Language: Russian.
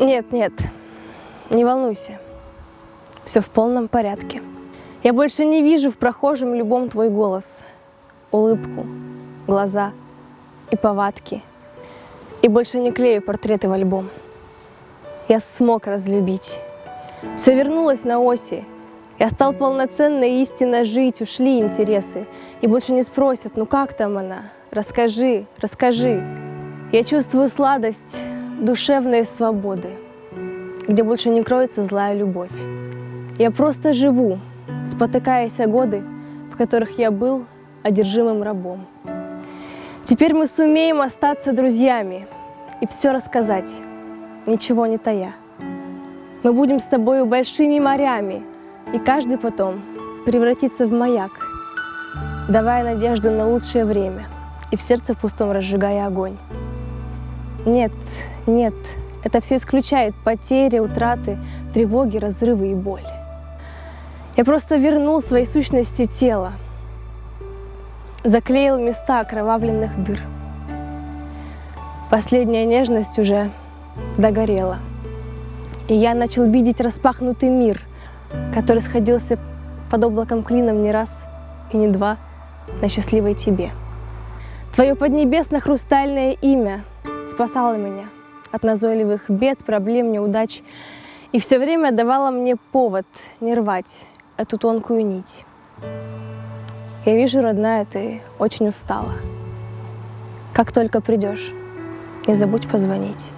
Нет, нет, не волнуйся. Все в полном порядке. Я больше не вижу в прохожем любом твой голос, улыбку, глаза и повадки. И больше не клею портреты в альбом. Я смог разлюбить. Все вернулось на оси. Я стал полноценно и истинно жить, ушли интересы. И больше не спросят, ну как там она? Расскажи, расскажи. Я чувствую сладость душевной свободы, где больше не кроется злая любовь. Я просто живу, спотыкаясь о годы, в которых я был одержимым рабом. Теперь мы сумеем остаться друзьями и все рассказать, ничего не тая. Мы будем с тобою большими морями, и каждый потом превратится в маяк, давая надежду на лучшее время и в сердце пустом разжигая огонь. Нет, нет, это все исключает потери, утраты, тревоги, разрывы и боль. Я просто вернул своей сущности тело, заклеил места окровавленных дыр. Последняя нежность уже догорела. И я начал видеть распахнутый мир, который сходился под облаком клином не раз и не два на счастливой тебе. Твое поднебесно-хрустальное имя спасало меня от назойливых бед, проблем, неудач и все время давало мне повод не рвать эту тонкую нить. Я вижу, родная, ты очень устала. Как только придешь, не забудь позвонить.